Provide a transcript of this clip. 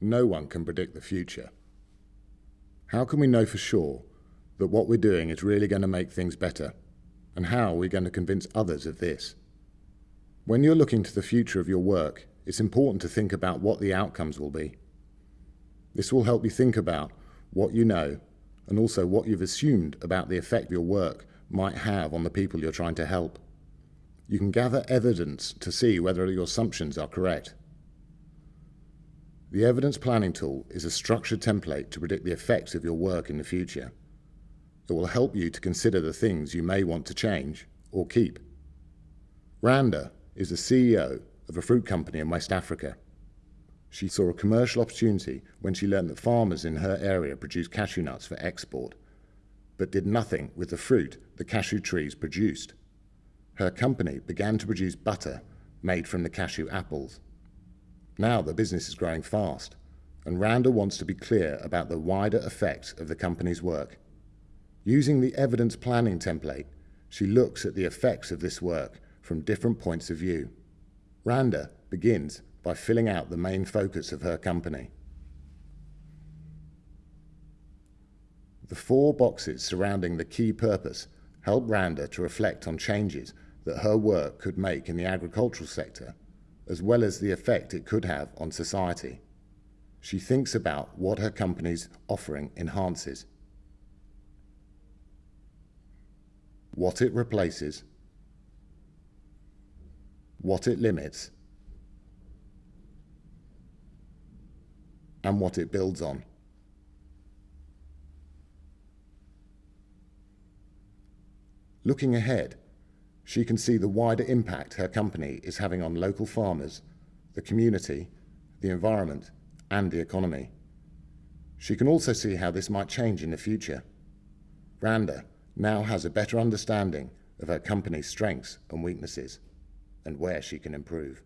No one can predict the future. How can we know for sure that what we're doing is really going to make things better? And how are we going to convince others of this? When you're looking to the future of your work, it's important to think about what the outcomes will be. This will help you think about what you know and also what you've assumed about the effect your work might have on the people you're trying to help. You can gather evidence to see whether your assumptions are correct. The evidence planning tool is a structured template to predict the effects of your work in the future. It will help you to consider the things you may want to change or keep. Randa is the CEO of a fruit company in West Africa. She saw a commercial opportunity when she learned that farmers in her area produce cashew nuts for export, but did nothing with the fruit the cashew trees produced. Her company began to produce butter made from the cashew apples. Now the business is growing fast, and Randa wants to be clear about the wider effects of the company's work. Using the evidence planning template, she looks at the effects of this work from different points of view. Randa begins by filling out the main focus of her company. The four boxes surrounding the key purpose help Randa to reflect on changes that her work could make in the agricultural sector as well as the effect it could have on society. She thinks about what her company's offering enhances, what it replaces, what it limits, and what it builds on. Looking ahead, she can see the wider impact her company is having on local farmers, the community, the environment, and the economy. She can also see how this might change in the future. Randa now has a better understanding of her company's strengths and weaknesses and where she can improve.